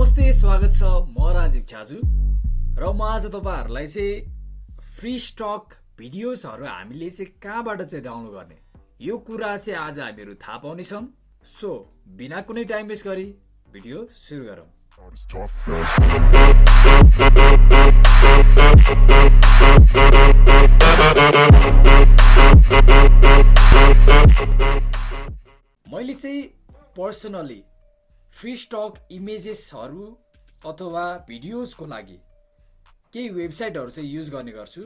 नमस्ते स्वागत छ म राजीव ख्याजु र म आज तपाईँहरूलाई चाहिँ फ्री स्टक भिडियोजहरू हामीले चाहिँ कहाँबाट चाहिँ डाउनलोड गर्ने यो कुरा चाहिँ आज हामीहरू थाहा पाउनेछौँ सो बिना कुनै टाइम वेस्ट गरी भिडियो सुरु गरौँ. मैले चाहिँ पर्सनली फ्री स्टक इमेजेसहरू अथवा भिडियोजको लागि केही वेबसाइटहरू चाहिँ युज गर्ने गर्छु।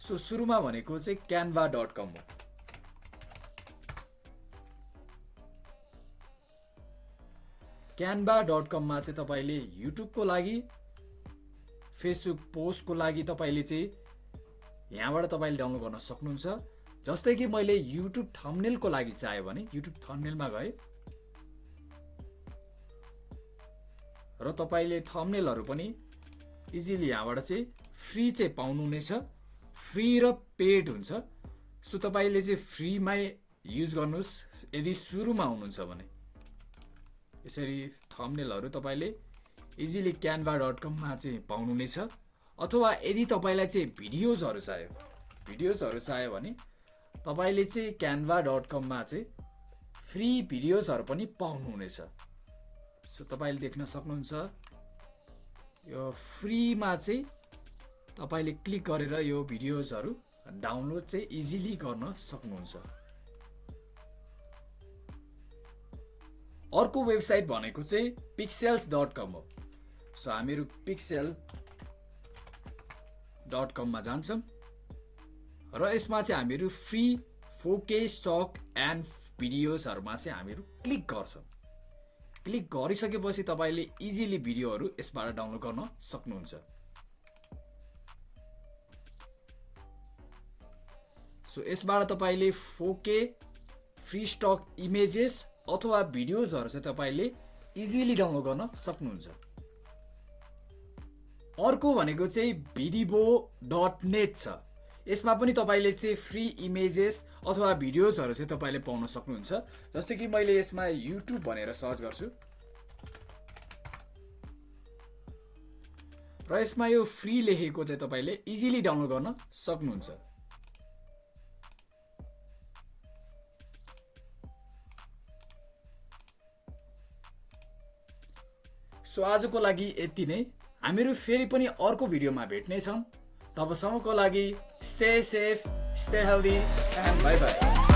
सो सुरुमा भनेको चाहिँ क्यानभा डट कम हो। क्यानभा डट कममा चाहिँ तपाईँले युट्युबको लागि फेसबुक पोस्टको लागि तपाईँले चाहिँ यहाँबाट तपाईँले डाउनलोड गर्न सक्नुहुन्छ। जस्तै कि मैले युट्युब थम्नेलको लागि चाह्यो भने युट्युब थम्नेलमा गएँ। र तपाईँले थम्नेलहरू पनि इजिली यहाँबाट चाहिँ फ्री चाहिँ पाउनुहुनेछ फ्री र पेड हुन्छ। सो तपाईँले चाहिँ फ्रीमै युज गर्नुहोस्। यदि सुरुमा हुनुहुन्छ भने। यसरी थम्नेलहरू तपाईँले इजिली क्यानभा डट कममा चाहिँ पाउनुहुनेछ अथवा यदि तपाईँलाई चाहिँ भिडियोजहरू चाहियो भिडियोजहरू चाहियो भने तपाईँले चाहिँ क्यानभा डट कममा चाहिँ फ्री भिडियोजहरू पनि पाउनुहुनेछ सो तपाईँले देख्न सक्नुहुन्छ। यो फ्रीमा चाहिँ तपाईँले क्लिक गरेर यो भिडियोजहरू डाउनलोड चाहिँ इजिली गर्न सक्नुहुन्छ। अर्को वेबसाइट भनेको चाहिँ पिक्सेल्स डट कम हो। सो हामीहरू पिक्सेल डट कममा जान्छौँ। र यसमा चाहिँ हामीहरू फ्री फोके स्टक एन्ड भिडियोजहरूमा चाहिँ हामीहरू क्लिक गर्छौँ। क्लिक गरिसकेपछि तपाईँले इजिली भिडियोहरू यसबाट डाउनलोड गर्न सक्नुहुन्छ। सो यसबाट तपाईँले फोके फ्री स्टक इमेजेस अथवा भिडियोजहरू चाहिँ तपाईँले इजिली डाउनलोड गर्न सक्नुहुन्छ। अर्को भनेको चाहिँ भिडिबो डट नेट छ। यसमा पनि तपाईँले चाहिँ फ्री इमेजेस अथवा भिडियोजहरू चाहिँ तपाईँले पाउन सक्नुहुन्छ। जस्तै कि मैले यसमा युट्युब भनेर सर्च गर्छु। र यसमा यो फ्री लेखेको चाहिँ तपाईँले इजिली डाउनलोड गर्न सक्नुहुन्छ। सो आजको लागि यति नै। हामीहरू फेरि पनि अर्को भिडियोमा भेट्नेछौँ। तबसम्मको लागि stay safe stay healthy and bye bye